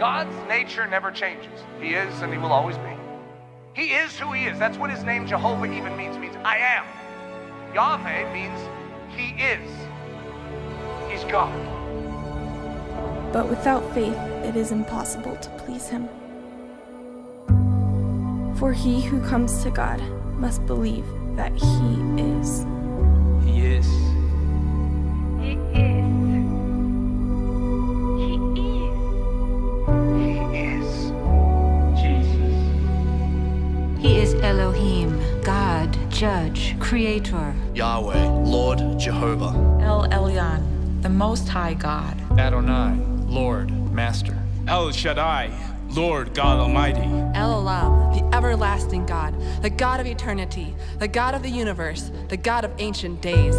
God's nature never changes. He is and he will always be. He is who he is. That's what his name Jehovah even means. It means I am. Yahweh means he is. He's God. But without faith, it is impossible to please him. For he who comes to God must believe that he is, He is. Elohim, God, Judge, Creator. Yahweh, Lord, Jehovah. El Elyon, the Most High God. Adonai, Lord, Master. El Shaddai, Lord God Almighty. El Olam, the everlasting God, the God of eternity, the God of the universe, the God of ancient days.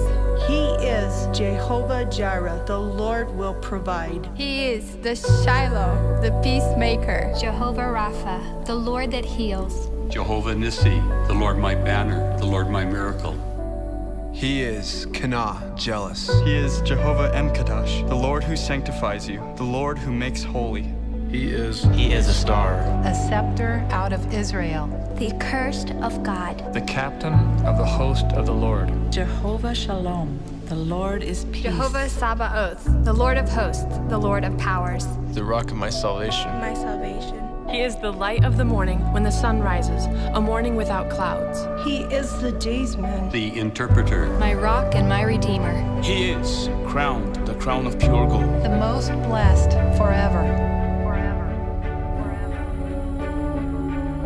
He is Jehovah Jireh, the Lord will provide. He is the Shiloh, the peacemaker. Jehovah Rapha, the Lord that heals. Jehovah Nissi, the Lord my banner, the Lord my miracle. He is Kana, jealous. He is Jehovah M'Kaddesh, the Lord who sanctifies you, the Lord who makes holy. He is He is a star. A scepter out of Israel. The accursed of God. The captain of the host of the Lord. Jehovah Shalom, the Lord is peace. Jehovah Sabaoth, the Lord of hosts, the Lord of powers. the rock of my salvation. my salvation. He is the light of the morning when the sun rises, a morning without clouds. He is the daysman. The interpreter. My rock and my redeemer. He is crowned, the crown of pure gold. The most blessed forever.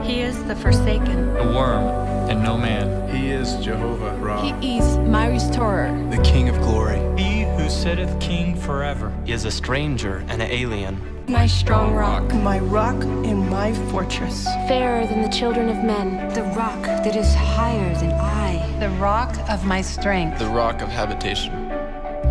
He is the forsaken. A worm and no man. He is Jehovah Ra. He is my restorer. The King of glory. He sitteth king forever. is a stranger and an alien. My strong rock. My rock and my fortress. Fairer than the children of men. The rock that is higher than I. The rock of my strength. The rock of habitation.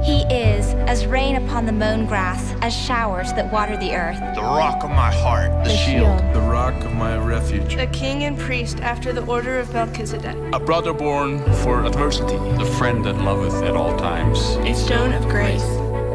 He is as rain upon the mown grass, as showers that water the earth. The rock of my heart. The shield. The rock of my refuge. A king and priest after the order of Melchizedek. A brother born for adversity. The friend that loveth at all times. A stone of grace.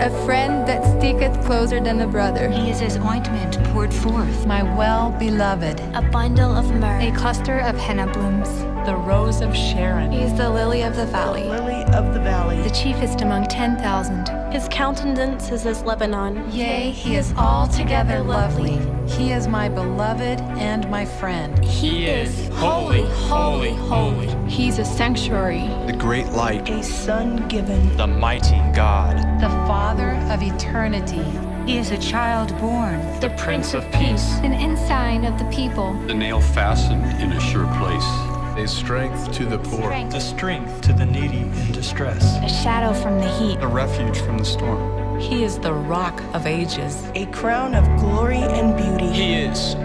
A friend that sticketh closer than a brother. He is as ointment poured forth. My well beloved. A bundle of myrrh. A cluster of henna blooms. The rose of Sharon. He is the lily of the valley. The Lily of the valley. The chiefest among ten thousand. His countenance is as Lebanon. Yea, he is altogether lovely. He is my beloved and my friend. He is holy, holy, holy. He's a sanctuary. The great light. A son given. The mighty God. The Father of eternity. He is a child born. The Prince of Peace. An ensign of the people. The nail fastened in a sure place. A strength to the poor. Strength. The strength to the needy in distress. A shadow from the heat. A refuge from the storm. He is the rock of ages. A crown of glory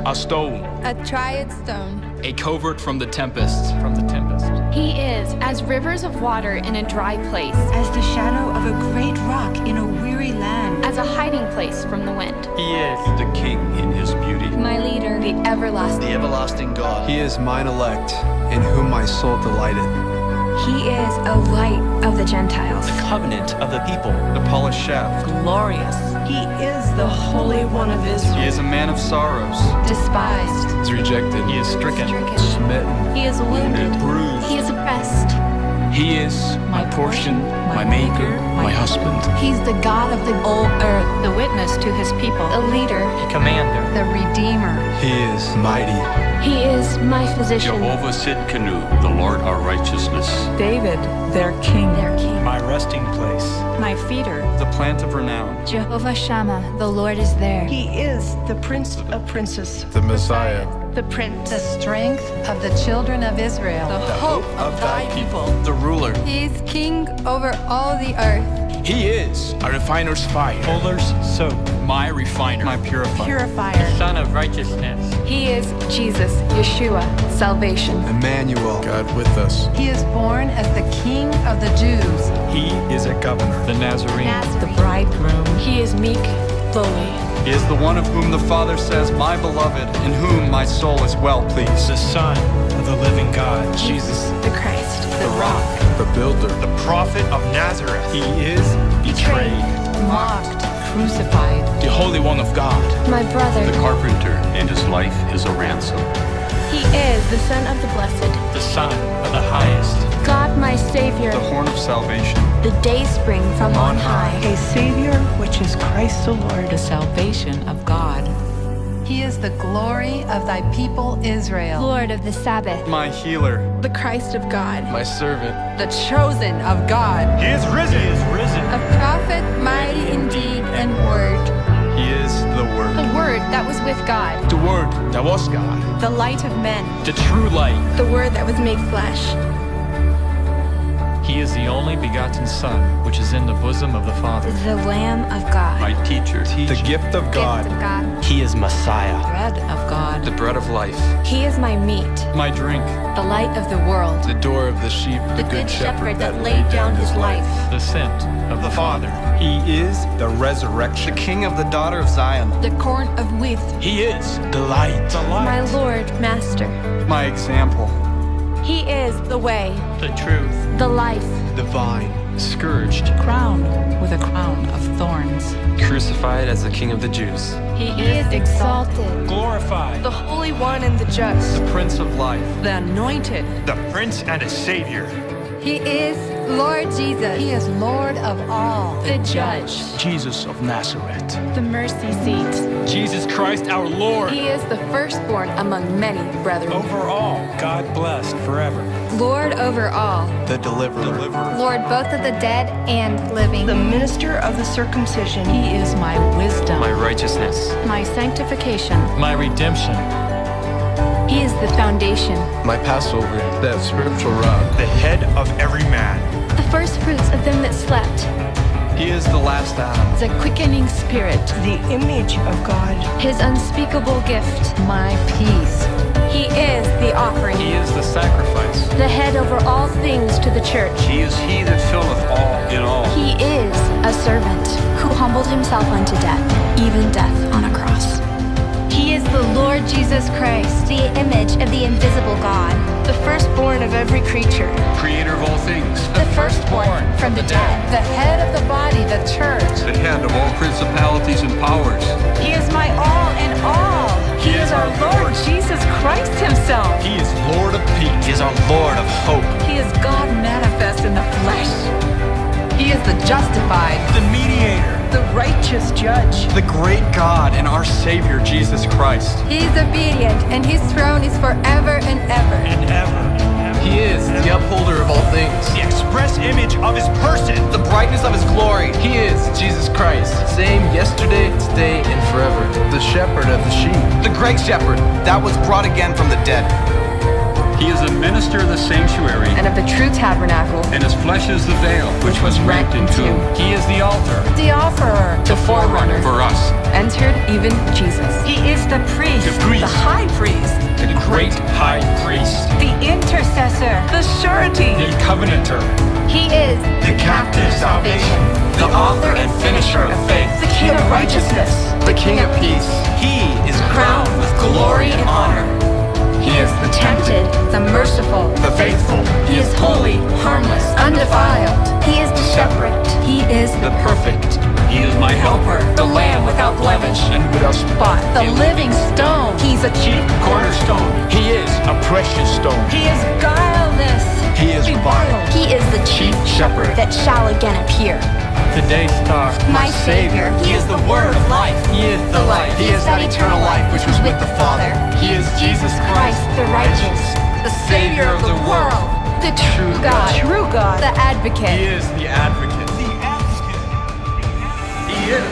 a stone, A triad stone. a covert from the tempest. From the tempest. He is as rivers of water in a dry place. As the shadow of a great rock in a weary land. As a hiding place from the wind. He is The king in his beauty. My leader. The everlasting. The everlasting God. He is mine elect, in whom my soul delighteth. He is a light of the Gentiles. The covenant of the people. The polished shaft. Glorious. He is the Holy One of Israel. He is a man of sorrows. Despised. He is rejected. He is stricken. Stricken. Smitten. He is wounded. bruised. He is oppressed. He is my portion, my maker, my husband. He's the God of the whole earth. The witness to his people. the leader. The commander. The Redeemer. He is mighty. He is my physician. Jehovah Tsidkenu, the Lord our righteousness. David, their king. Their king. My resting place. My feeder. The plant of renown. Jehovah Shammah. The Lord is there. He is the Prince of Princes. The Messiah. The prince. The strength of the children of Israel. The hope of thy people. The ruler. He is king over all the earth. He is a refiner's fire. Fuller's soap. My refiner. My purifier. Purifier. Sun of righteousness. He is Jesus, Yeshua, salvation. Emmanuel. God with us. He is born as the King of the Jews. He is a governor. The Nazarene. The bridegroom. He is meek, lowly. He is the one of whom the Father says, My beloved, in whom my soul is well pleased. The Son of the living God. Jesus, The Christ. the rock, The builder. The prophet of Nazareth. He is betrayed, Mocked, crucified. The Holy One of God. My brother. The carpenter, and his life is a ransom. He is the Son of the Blessed. The Son of the Highest. God my Savior. The horn of salvation. The day spring from on high. A Savior, which is Christ the Lord. The salvation of God. He is the glory of thy people Israel. Lord of the Sabbath. My healer. The Christ of God. My servant. The chosen of God. He is risen. He is risen. A prophet mighty in deed and word. He is the Word. The Word that was with God. The Word that was God. The light of men. The true light. The Word that was made flesh. He is the only begotten Son, which is in the bosom of the Father. The Lamb of God. My teacher. The gift of God. Gift of God. He is Messiah. The Bread of God. The bread of life. He is my meat. My drink. The light of the world. The door of the sheep. The good shepherd that laid down his life. The sent of the Father. He is the resurrection. The King of the daughter of Zion. The corn of wheat. He is the light. The My. Lord, Master. My example. He is the way, The truth. the life. The vine. Scourged. Crowned with a crown of thorns. Crucified as the King of the Jews. He is exalted. Glorified. The Holy One and the Just. The Prince of Life. The anointed. The Prince and a Savior. He is Lord Jesus. He is Lord of all. The Judge. Jesus of Nazareth. The mercy seat. Jesus Christ our Lord. He is the firstborn among many brethren. Over all, God blessed forever. Lord over all. The deliverer. Lord both of the dead and living. The minister of the circumcision. He is my wisdom. My righteousness. My sanctification. My redemption. He is the foundation. My Passover. That spiritual rock. The head of every man. The first fruits of them that slept. He is the last Adam. The quickening spirit. The image of God. His unspeakable gift. My peace. He is the offering. He is the sacrifice. The head over all things to the church. He is he that filleth all in all. He is a servant who humbled himself unto death, even death on a cross. He is the Lord Jesus Christ, The image of the invisible God. the firstborn of every creature. Creator of all things. The firstborn from the dead. The head of the body, the church. The head of all principalities and powers. He is my all in all. He is our Lord Jesus Christ himself. He is Lord of peace. He is our Lord of hope. He is God manifest in the flesh. He is the justified. The mediator. The righteous judge. The great God and our Savior, Jesus Christ. He is obedient, and his throne is forever and ever. And ever. He is the upholder of all things. The express image of his person. The brightness of his glory. He is Jesus Christ. Same yesterday, today, and forever. The shepherd of the sheep. The great shepherd that was brought again from the dead. He is a minister of the sanctuary, And of the true tabernacle. and his flesh is the veil, which was rent in two. He is the altar. The offerer. The forerunner. For us, Entered even Jesus. He is the priest. The priest. The high priest. The great high priest. The intercessor. The surety. The covenanter. He is The captive salvation. The author and finisher of faith. The king of righteousness. The King of peace. He is crowned with glory and honor. He is the tempted, the merciful. The faithful. He is holy, harmless, undefiled. He is the shepherd. He is The perfect. He is my helper. The lamb without blemish and without spot. The living stone. He's a chief cornerstone. He is a precious stone. He is guileless. He is reviled. He is the chief shepherd that shall again appear. The day star. My Savior. He is the word of life. He is the light. He is that eternal life which was with the Father. He is Jesus Christ, the righteous. the Savior of the world. The true God. True God. The advocate. He is the advocate. The advocate. He is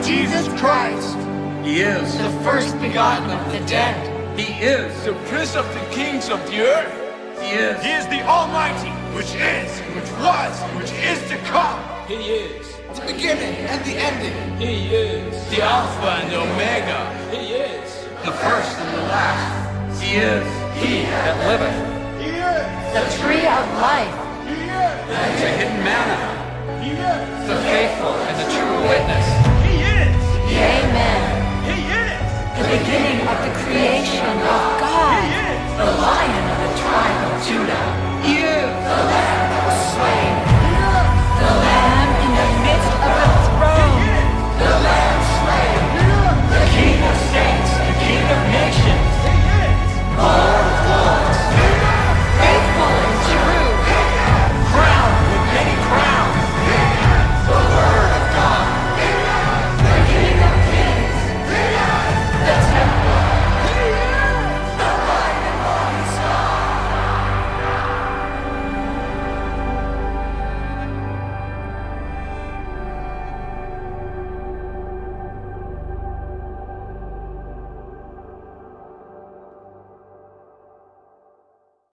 Jesus Christ. he is. The first begotten of the dead. He is. The prince of the kings of the earth. He is. He is the Almighty, which is, which was, which is to come. He is. The beginning and the ending. He is. The Alpha and the Omega. He is. The first and the last. He is. He that liveth. He is. The tree of life. He is. The hidden manna. He is. The faithful and the true witness. He is. The Amen. He is. The beginning of the creation of God. He is. The lion of the tribe of Judah.